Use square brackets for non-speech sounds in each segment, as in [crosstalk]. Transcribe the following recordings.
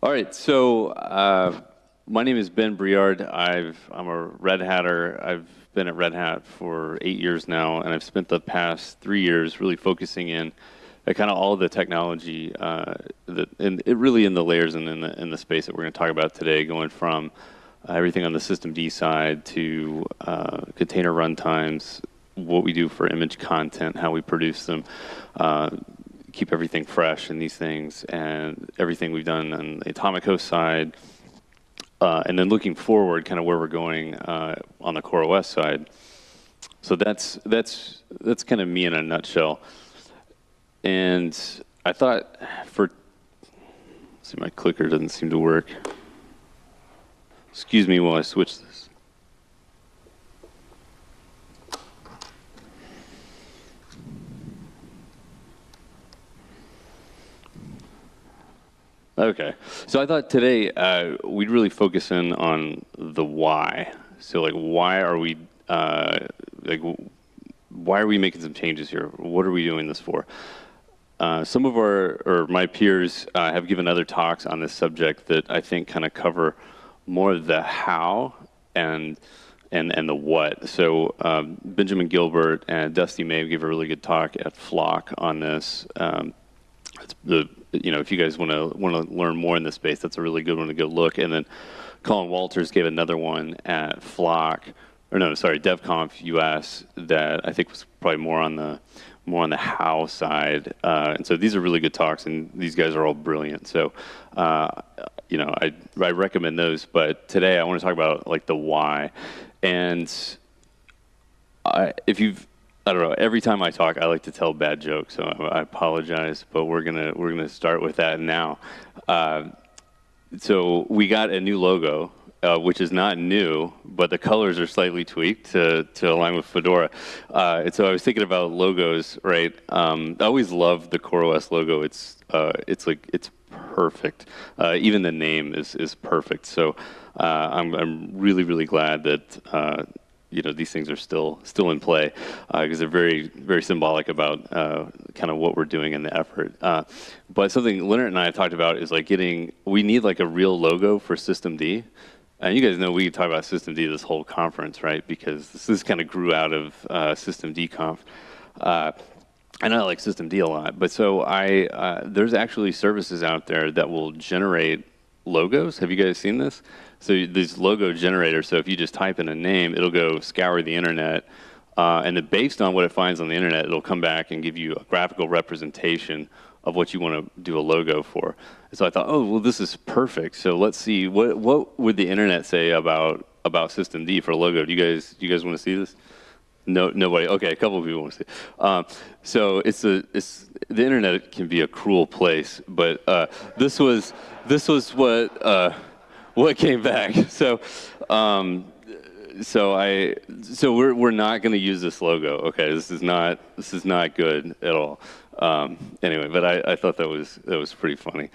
All right, so uh, my name is Ben Breard. I've, I'm a Red Hatter. I've been at Red Hat for eight years now, and I've spent the past three years really focusing in at kind of all the technology uh, that, and it really in the layers and in the, in the space that we're going to talk about today, going from uh, everything on the systemd side to uh, container runtimes, what we do for image content, how we produce them, uh, keep everything fresh in these things, and everything we've done on the atomic host side, uh, and then looking forward, kind of where we're going uh, on the Core CoreOS side. So that's that's that's kind of me in a nutshell. And I thought for see my clicker doesn't seem to work. Excuse me while I switch this. Okay, so I thought today uh, we'd really focus in on the why. So, like, why are we uh, like, why are we making some changes here? What are we doing this for? Uh, some of our or my peers uh, have given other talks on this subject that I think kind of cover more of the how and and and the what. So um, Benjamin Gilbert and Dusty Mabe gave a really good talk at Flock on this. Um, the you know, if you guys want to want to learn more in this space, that's a really good one to go look. And then Colin Walters gave another one at Flock, or no, sorry, DevConf US that I think was probably more on the more on the how side. Uh, and so these are really good talks, and these guys are all brilliant. So, uh, you know, I I recommend those. But today I want to talk about like the why, and I, if you've I don't know. Every time I talk, I like to tell bad jokes, so I apologize. But we're gonna we're gonna start with that now. Uh, so we got a new logo, uh, which is not new, but the colors are slightly tweaked to to align with Fedora. Uh, and so I was thinking about logos, right? Um, I always loved the CoreOS logo. It's uh, it's like it's perfect. Uh, even the name is is perfect. So uh, I'm I'm really really glad that you know these things are still still in play because uh, they're very very symbolic about uh, kind of what we're doing in the effort. Uh, but something Leonard and I talked about is like getting we need like a real logo for systemd. And you guys know we talk about systemd this whole conference, right? Because this, this kind of grew out of uh, systemd conf. Uh, and I like systemd a lot, but so I uh, there's actually services out there that will generate logos. Have you guys seen this? So these logo generators, so if you just type in a name, it'll go scour the internet, uh, and then based on what it finds on the internet, it'll come back and give you a graphical representation of what you want to do a logo for. And so I thought, oh, well, this is perfect. So let's see, what what would the internet say about about systemd for a logo? Do you guys do you guys want to see this? No, nobody. Okay, a couple of people want to see. Um, so it's a it's the internet can be a cruel place, but uh, this was this was what. Uh, what came back. [laughs] So, um, so I, so we're we're not going to use this logo. Okay, this is not this is not good at all. Um, anyway, but I, I thought that was that was pretty funny.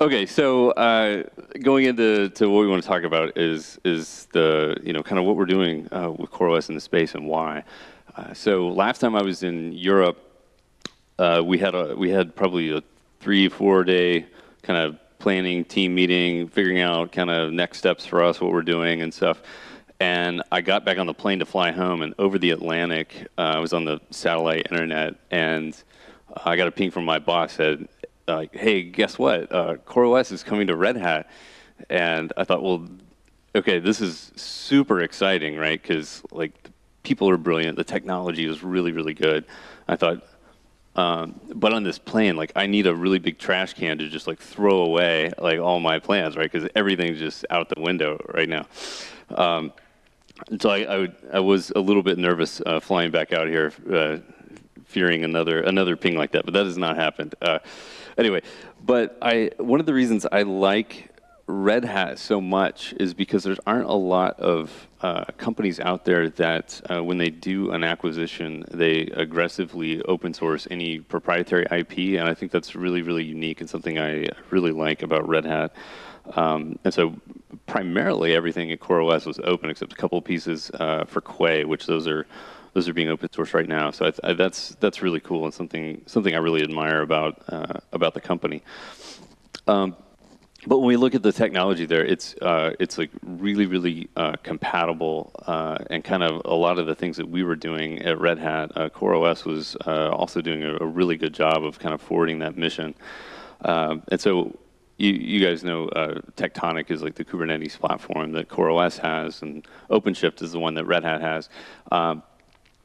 Okay, so uh, going into to what we want to talk about is is the you know kind of what we're doing uh, with CoreOS in the space and why. Uh, so last time I was in Europe, uh, we had a we had probably a three four day kind of planning, team meeting, figuring out kind of next steps for us, what we're doing and stuff. And I got back on the plane to fly home, and over the Atlantic, uh, I was on the satellite internet, and I got a ping from my boss said, like, "Hey, guess what? Uh, CoreOS is coming to Red Hat." And I thought, well, okay, this is super exciting, right? Because like people are brilliant, the technology is really, really good. I thought, um, but on this plane, like I need a really big trash can to just like throw away like all my plans, right? Because everything's just out the window right now. Um, so I, I, would, I, was a little bit nervous uh, flying back out here, uh, fearing another another ping like that. But that has not happened. Uh, anyway, but I one of the reasons I like Red Hat so much is because there aren't a lot of uh, companies out there that, uh, when they do an acquisition, they aggressively open source any proprietary IP, and I think that's really, really unique and something I really like about Red Hat. Um, and so, primarily, everything at CoreOS was open, except a couple pieces uh, for Quay, which those are those are being open source right now. So I, I, that's that's really cool and something something I really admire about uh, about the company. Um, but when we look at the technology there, it's uh, it's like really really uh, compatible uh, and kind of a lot of the things that we were doing at Red Hat, uh, CoreOS was uh, also doing a, a, really good job of kind of forwarding that mission. Um, and so you, you guys know uh, Tectonic is like the Kubernetes platform that CoreOS has, and OpenShift is the one that Red Hat has. Um,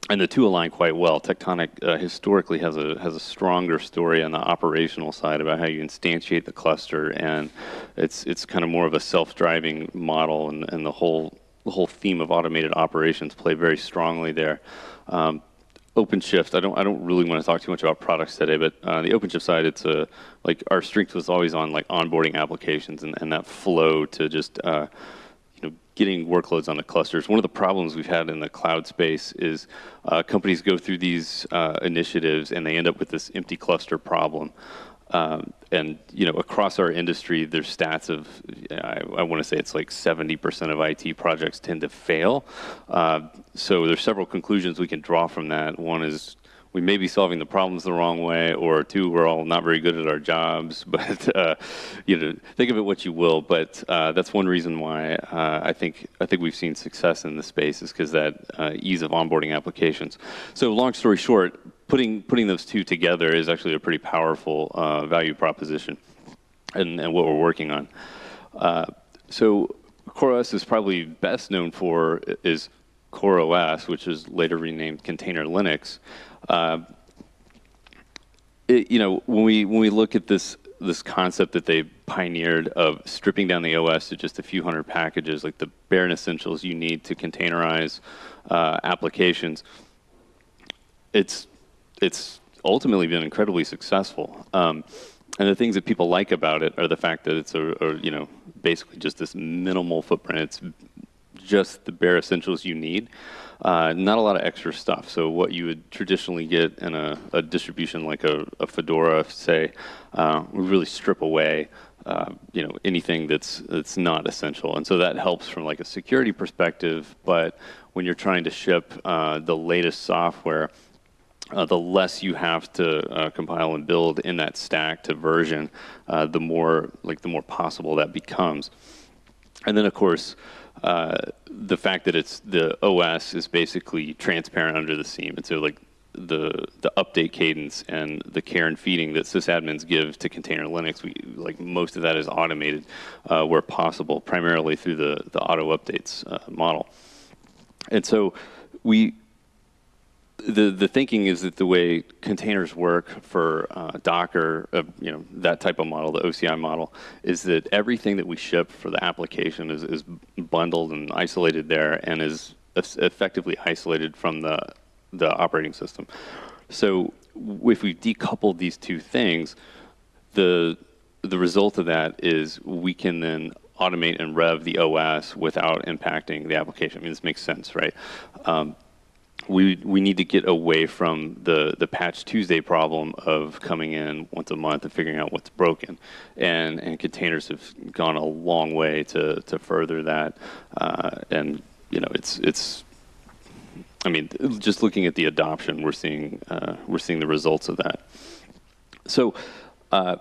and the two align quite well. Tectonic uh, historically has a has a stronger story on the operational side about how you instantiate the cluster, and it's it's kind of more of a self-driving model, and, and the whole the whole theme of automated operations play very strongly there. Um, OpenShift, I don't I don't really want to talk too much about products today, but uh, the OpenShift side, it's a like our strength was always on like onboarding applications and, and that flow to just uh, getting workloads on the clusters. One of the problems we've had in the cloud space is uh, companies go through these uh, initiatives and they end up with this empty cluster problem. Um, and you know, across our industry, there's stats of I, I want to say it's like 70% of IT projects tend to fail. Uh, so there's several conclusions we can draw from that. One is we may be solving the problems the wrong way, or two, we're all not very good at our jobs. [laughs] But uh, you know, think of it what you will. But uh, that's one reason why uh, I think I think we've seen success in the space is because that uh, ease of onboarding applications. So, long story short, putting putting those two together is actually a pretty powerful uh, value proposition, and, and, what we're working on. Uh, so, CoreOS is probably best known for is CoreOS, which is later renamed Container Linux. Uh, it, you know, when we when we look at this this concept that they pioneered of stripping down the OS to just a few hundred packages, like the bare essentials you need to containerize uh, applications, it's it's ultimately been incredibly successful. Um, and the things that people like about it are the fact that it's a, a, you know basically just this minimal footprint. It's just the bare essentials you need. Uh, not a lot of extra stuff. So what you would traditionally get in a, a distribution like a, a Fedora, say, uh, we really strip away, uh, you know, anything that's that's not essential. And so that helps from like a security perspective. But when you're trying to ship uh, the latest software, uh, the less you have to uh, compile and build in that stack to version, uh, the more like the more possible that becomes. And then of course, the fact that it's the OS is basically transparent under the seam, and so like the the update cadence and the care and feeding that sysadmins give to container Linux, we like most of that is automated uh, where possible, primarily through the the auto updates uh, model. And so we the the thinking is that the way containers work for uh, Docker, uh, you know, that type of model, the OCI model, is that everything that we ship for the application is, is bundled and isolated there, and is effectively isolated from the the operating system. So if we decouple these two things, the the result of that is we can then automate and rev the OS without impacting the application. I mean, this makes sense, right? Um, we we need to get away from the the patch Tuesday problem of coming in once a month and figuring out what's broken, and and containers have gone a long way to to further that, uh, and you know it's it's. I mean, just looking at the adoption, we're seeing uh, we're seeing the results of that. So, uh,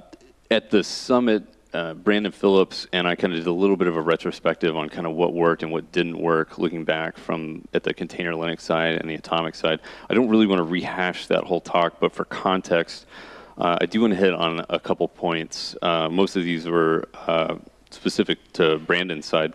at the summit uh, Brandon Philips and I kind of did a little bit of a retrospective on kind of what worked and what didn't work, looking back from at the container Linux side and the atomic side. I don't really want to rehash that whole talk, but for context, uh, I do want to hit on a couple points. Uh, most of these were uh, specific to Brandon's side,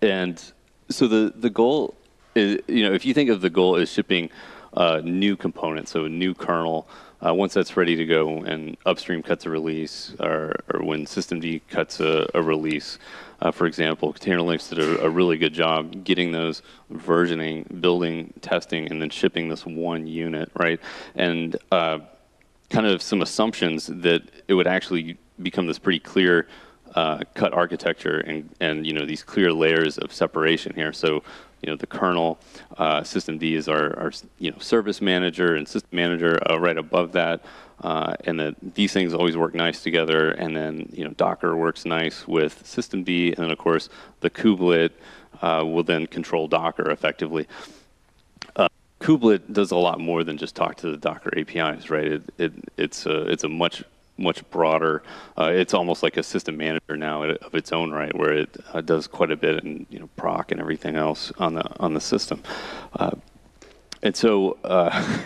and so the the goal is, you know, if you think of the goal as shipping uh, new components, so a new kernel. Uh, once that's ready to go and upstream cuts a release, or, or when systemd cuts a, a release, uh, for example, Container Linux did a, a, really good job getting those versioning, building, testing, and then shipping this one unit, right? And uh, kind of some assumptions that it would actually become this pretty clear uh, cut architecture and, and you know these clear layers of separation here. So you know, the kernel, uh, D is our, our, you know, service manager and system manager uh, right above that. Uh, and that these things always work nice together. And then, you know, Docker works nice with systemd. And then, of course, the kubelet uh, will then control Docker effectively. Uh, kubelet does a lot more than just talk to the Docker APIs, right? It, it, it's, a, it's a much much broader. Uh, it's almost like a system manager now of its own right, where it uh, does quite a bit in you know proc and everything else on the on the system. Uh, and so, uh,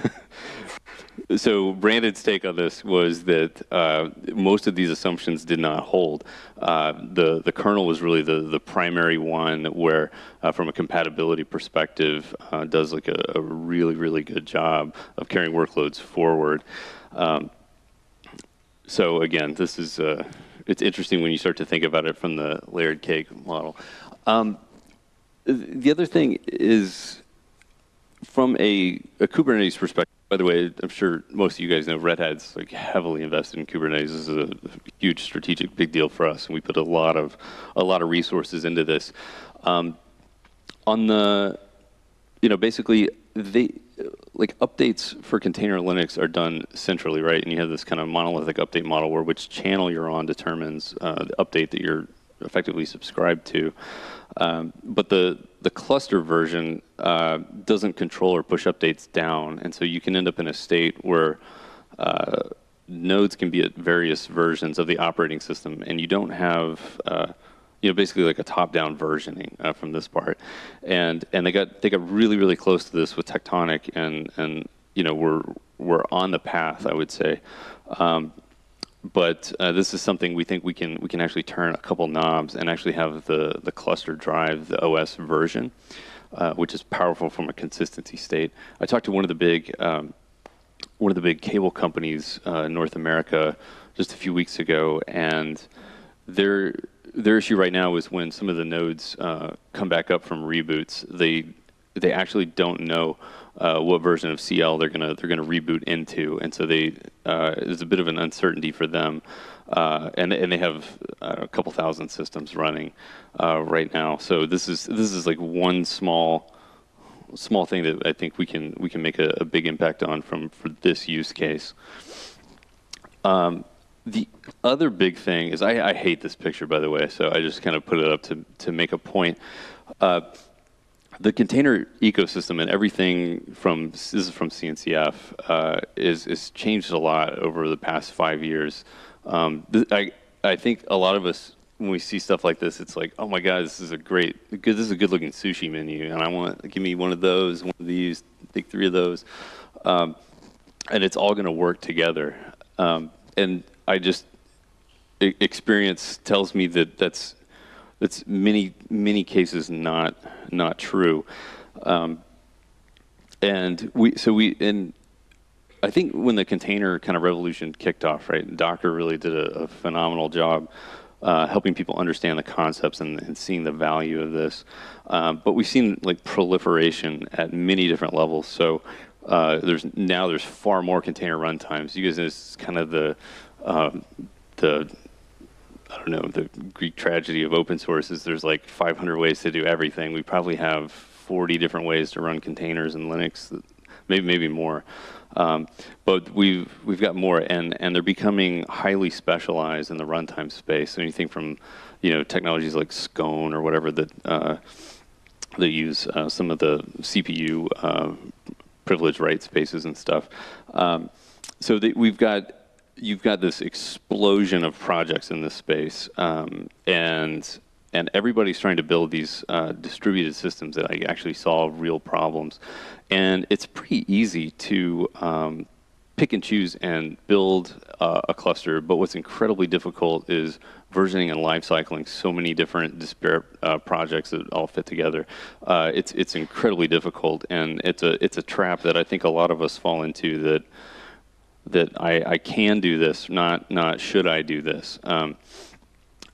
[laughs] so Brandon's take on this was that uh, most of these assumptions did not hold. Uh, the the kernel was really the the primary one where, from a compatibility perspective, does like a, a, really really good job of carrying workloads forward. Um, so again, this is uh, it's interesting when you start to think about it from the layered cake model. Um, the other thing is from a, a Kubernetes perspective, by the way, I'm sure most of you guys know Red Hat's like heavily invested in Kubernetes. This is a huge strategic big deal for us, and we put a lot of a lot of resources into this. Um, on the, you know, basically they like updates for container Linux are done centrally, right? And you have this kind of monolithic update model where which channel you're on determines uh, the update that you're effectively subscribed to. Um, but the the cluster version uh, doesn't control or push updates down, and so you can end up in a state where uh, nodes can be at various versions of the operating system, and you don't have uh, you know basically like a top-down versioning uh, from this part, and and they got they got really really close to this with Tectonic, and and you know we're we're on the path, I would say. Um, but uh, this is something we think we can we can actually turn a couple knobs and actually have the the cluster drive the OS version, uh, which is powerful from a consistency state. I talked to one of the big um, one of the big cable companies uh, in North America just a few weeks ago, and their their issue right now is when some of the nodes uh, come back up from reboots, they they actually don't know uh, what version of CL they're gonna they're gonna reboot into, and so they uh, there's a bit of an uncertainty for them, uh, and and they have uh, a couple thousand systems running uh, right now. So this is this is like one small small thing that I think we can we can make a, a big impact on from for this use case. Um, the other big thing is I, I, hate this picture by the way, so I just kind of put it up to to make a point. Uh, the container ecosystem and everything from this is from CNCF uh, is is changed a lot over the past five years. Um, I I think a lot of us when we see stuff like this, it's like, oh my god, this is a great, good, this is a good looking sushi menu, and I want give me one of those, one of these, take three of those, um, and it's all going to work together. Um, and I just experience tells me that that's that's many many cases not not true. Um, and we so we and I think when the container kind of revolution kicked off, right? Docker really did a, a phenomenal job uh, helping people understand the concepts and, and seeing the value of this. Um, but we've seen like proliferation at many different levels. So uh, there's now there's far more container runtimes. You guys know it's kind of the um, the I don't know, the Greek tragedy of open source is there's like 500 ways to do everything. We probably have 40 different ways to run containers in Linux, maybe maybe more. Um, but we've we've got more, and and they're becoming highly specialized in the runtime space. So anything from, you know, technologies like Scone or whatever that uh, that use uh, some of the CPU uh, privilege write spaces and stuff. Um, so we've got you've got this explosion of projects in this space, um, and and everybody's trying to build these uh, distributed systems that actually solve real problems, and it's pretty easy to um, pick and choose and build uh, a cluster. But what's incredibly difficult is versioning and life cycling so many different disparate uh, projects that all fit together. Uh, it's it's incredibly difficult, and it's a it's a trap that I think a lot of us fall into that that I, I can do this, not not should I do this. Um,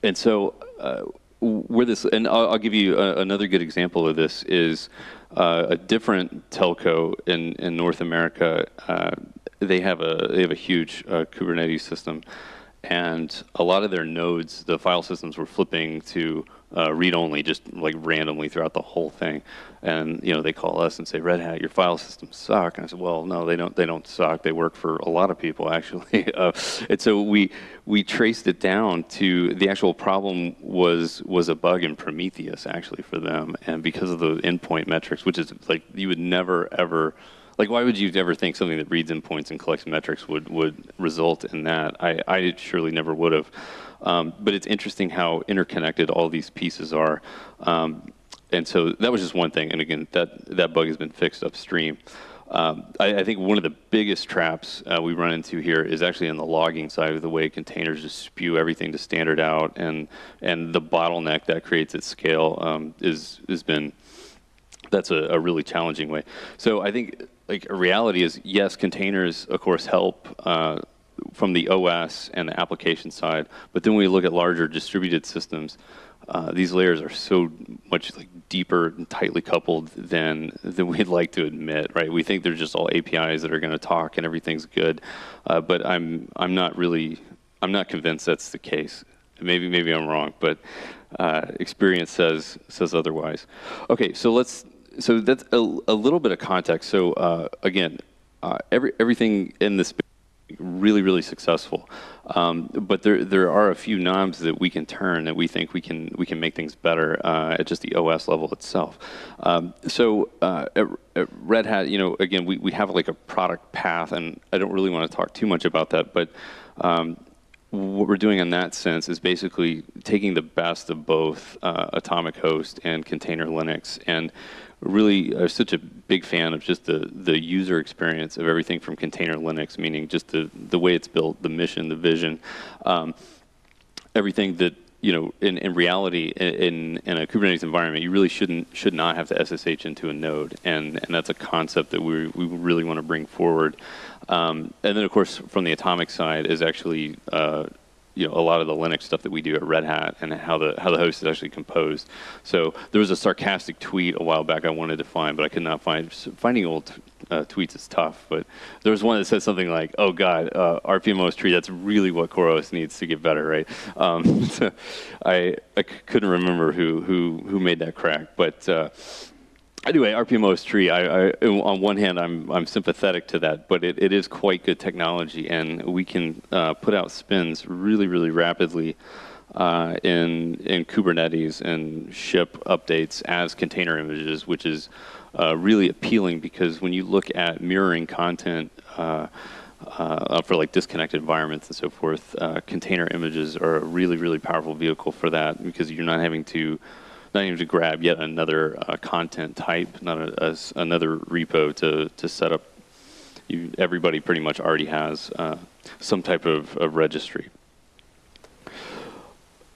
and so uh, where this, and I'll, I'll give you a, another good example of this is uh, a different telco in in North America. Uh, they have a they have a huge uh, Kubernetes system, and a lot of their nodes, the file systems were flipping to uh, read only, just like randomly throughout the whole thing. And you know, they call us and say, "Red Hat, your file systems suck." And I said, "Well, no, they don't. They don't suck. They work for a lot of people, [laughs] actually." uh, and so we we traced it down to the actual problem was was a bug in Prometheus, actually, for them, and because of the endpoint metrics, which is like you would never ever like why would you ever think something that reads in points and collects metrics would would result in that? I, I surely never would have. Um, but it's interesting how interconnected all these pieces are. Um, and so that was just one thing. And again, that, that bug has been fixed upstream. Um, I, I, think one of the biggest traps uh, we run into here is actually on the logging side of the way containers just spew everything to standard out, and and the bottleneck that creates at scale um, is has been that's a, a, really challenging way. So I think like a reality is yes, containers of course help. Uh, from the OS and the application side, but then when we look at larger distributed systems, uh, these layers are so much like deeper and tightly coupled than than we'd like to admit, right? We think they're just all APIs that are going to talk and everything's good, uh, but I'm I'm not really I'm not convinced that's the case. Maybe maybe I'm wrong, but uh, experience says says otherwise. Okay, so let's so that's a, a little bit of context. So uh, again, uh, every everything in this really, really successful. Um, but there, there are a few knobs that we can turn that we think we can, we can make things better uh, at just the OS level itself. Um, so uh, at, at, Red Hat, you know, again, we, we have like a product path, and I don't really want to talk too much about that, but um, what we're doing in that sense is basically taking the best of both uh, Atomic Host and Container Linux and really are such a big fan of just the, the user experience of everything from container Linux, meaning just the, the way it's built, the mission, the vision, um, everything that you know, in, in reality, in, in a Kubernetes environment, you really shouldn't should not have to SSH into a node, and and that's a concept that we we really want to bring forward. Um, and then, of course, from the Atomic side is actually uh, you know a lot of the Linux stuff that we do at Red Hat and how the how the host is actually composed. So there was a sarcastic tweet a while back I wanted to find, but I could not find. Finding old uh, tweets is tough, but there was one that said something like, "Oh God, uh, rpm-ostree. That's really what CoreOS needs to get better, right?" Um, [laughs] I I couldn't remember who who who made that crack, but. Uh, anyway, rpm-ostree. I, I, on one hand, I'm I'm sympathetic to that, but it, it is quite good technology, and we can uh, put out spins really, really rapidly uh, in in Kubernetes and ship updates as container images, which is uh, really appealing because when you look at mirroring content. Uh, uh, for like disconnected environments and so forth, uh, container images are a really, really powerful vehicle for that because you're not having to not even to grab yet another uh, content type, not a, a, another repo to, to set up. You, everybody pretty much already has uh, some type of, of, registry.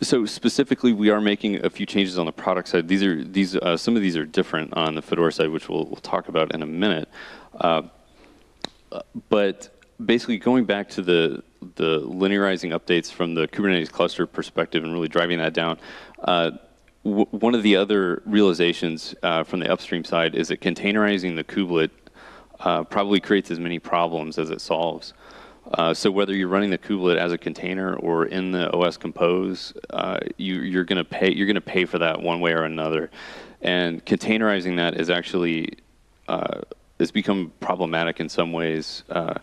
So specifically, we are making a few changes on the product side. These are these uh, some of these are different on the Fedora side, which we'll, we'll talk about in a minute. Uh, but basically, going back to the the linearizing updates from the Kubernetes cluster perspective and really driving that down. Uh, one of the other realizations uh, from the upstream side is that containerizing the kubelet uh, probably creates as many problems as it solves. Uh, so whether you're running the kubelet as a container or in the OS Compose, uh, you, are going to pay. You're going to pay for that one way or another, and containerizing that is actually uh, has become problematic in some ways. Uh,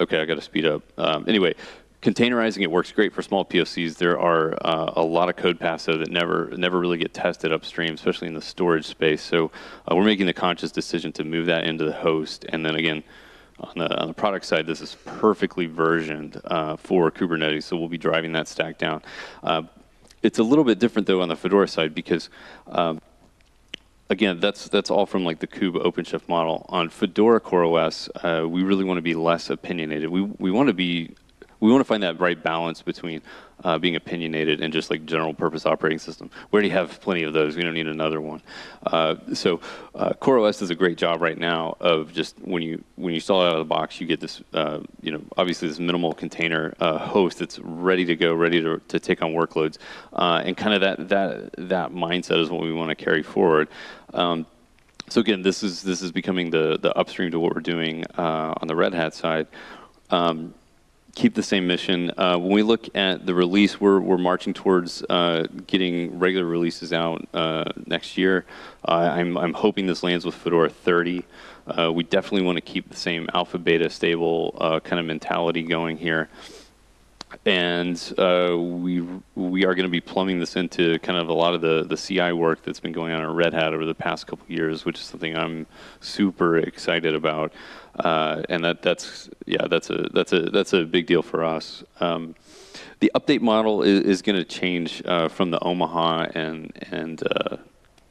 okay, I got to speed up. Um, anyway, containerizing it works great for small POCs. There are uh, a lot of code paths though that never never really get tested upstream, especially in the storage space. So uh, we're making the conscious decision to move that into the host, and then again. On the, on the product side, this is perfectly versioned uh, for Kubernetes, so we'll be driving that stack down. Uh, it's a little bit different though on the Fedora side because um, again, that's that's all from like the kube OpenShift model. On Fedora CoreOS, uh, we really want to be less opinionated. We we want to be we want to find that right balance between uh, being opinionated and just like general purpose operating system. We already have plenty of those. We don't need another one. Uh, so uh, CoreOS does a great job right now of just when you when you install it out of the box, you get this uh, you know obviously this minimal container uh, host that's ready to go, ready to, to take on workloads, uh, and kind of that that that mindset is what we want to carry forward. Um, so again, this is this is becoming the the upstream to what we're doing on the Red Hat side. Um, keep the same mission. Uh, when we look at the release, we're, we're marching towards uh, getting regular releases out uh, next year. I'm, I'm hoping this lands with Fedora 30. Uh, we definitely want to keep the same alpha beta stable uh, kind of mentality going here. And uh, we we are going to be plumbing this into kind of a lot of the the CI work that's been going on at Red Hat over the past couple years, which is something I'm super excited about. Uh, and that that's yeah that's a that's a that's a big deal for us. Um, the update model is, is going to change uh, from the Omaha and and uh,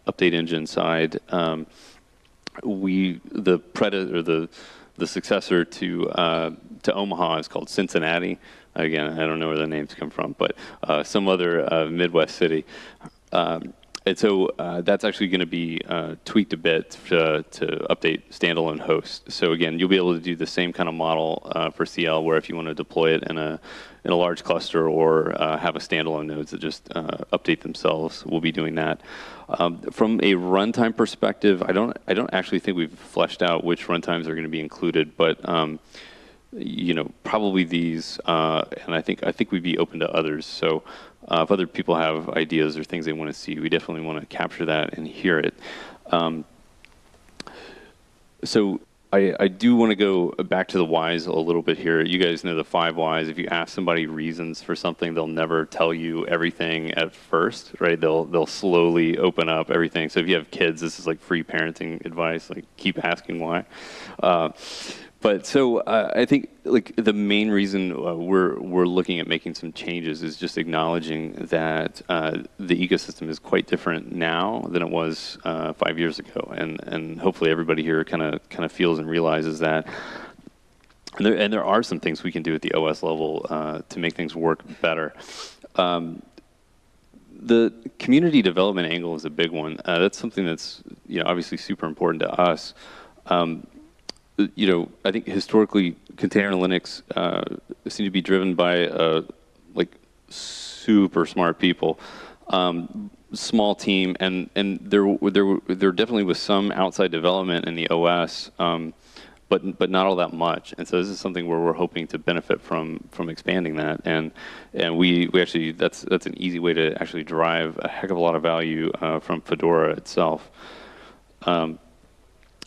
update engine side. Um, we the predator the the successor to uh, to Omaha is called Cincinnati. Again, I don't know where the names come from, but uh, some other uh, Midwest city. Um, and so uh, that's actually going to be uh, tweaked a bit to, to, update standalone hosts. So again, you'll be able to do the same kind of model uh, for CL, where if you want to deploy it in a in a large cluster or uh, have a standalone nodes that just update themselves, we'll be doing that. Um, from a runtime perspective, I don't I don't actually think we've fleshed out which runtimes are going to be included, but um, you know, probably these, uh, and I think I think we'd be open to others. So uh, if other people have ideas or things they want to see, we definitely want to capture that and hear it. Um, so I, I do want to go back to the whys a little bit here. You guys know the five whys. If you ask somebody reasons for something, they'll never tell you everything at first, right? They'll they'll slowly open up everything. So if you have kids, this is like free parenting advice. Like keep asking why. Uh, but so uh, I think like the main reason uh, we're we're looking at making some changes is just acknowledging that uh, the ecosystem is quite different now than it was uh, five years ago, and and hopefully everybody here kind of kind of feels and realizes that. And there, and there are some things we can do at the OS level uh, to make things work better. Um, the community development angle is a big one. Uh, that's something that's you know obviously super important to us. Um, you know, I think historically container Linux uh, seem to be driven by uh, like super smart people, um, small team, and and there there there definitely was some outside development in the OS, um, but but not all that much. And so this is something where we're hoping to benefit from from expanding that, and and we we actually that's that's an easy way to actually drive a heck of a lot of value uh, from Fedora itself. Um,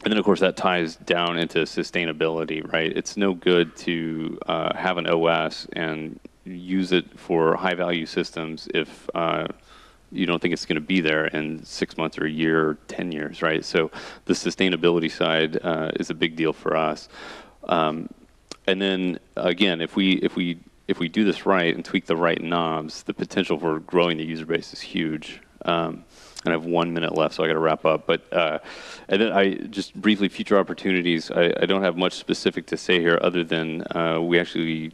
and then, of course, that ties down into sustainability, right? It's no good to uh, have an OS and use it for high value systems if uh, you don't think it's going to be there in six months or a year or 10 years, right? So the sustainability side uh, is a big deal for us. Um, and then again, if we if we if we do this right and tweak the right knobs, the potential for growing the user base is huge. Um, and I have one minute left, so I got to wrap up. But uh, and then I just briefly future opportunities. I, I, don't have much specific to say here, other than uh, we actually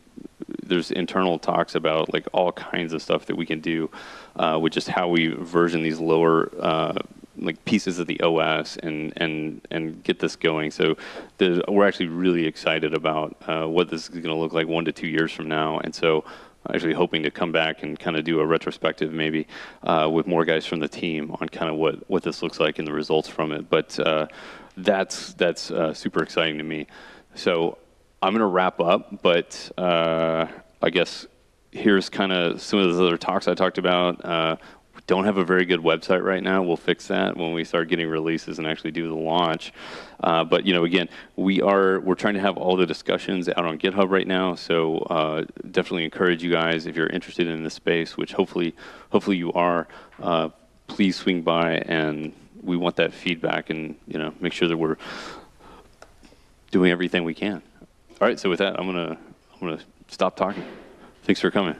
there's internal talks about like all kinds of stuff that we can do uh, with just how we version these lower uh, like pieces of the OS and and and get this going. So we're actually really excited about uh, what this is going to look like one to two years from now, and so actually hoping to come back and kind of do a retrospective maybe uh, with more guys from the team on kind of what, what this looks like and the results from it. But uh, that's, that's uh, super exciting to me. So I'm going to wrap up, but uh, I guess here's kind of some of the other talks I talked about. Don't have a very good website right now. We'll fix that when we start getting releases and actually do the launch. Uh, but you know, again, we are we're trying to have all the discussions out on GitHub right now. So uh, definitely encourage you guys if you're interested in this space, which hopefully hopefully you are. Uh, please swing by and we want that feedback and you know make sure that we're doing everything we can. All right. So with that, I'm gonna I'm gonna stop talking. Thanks for coming.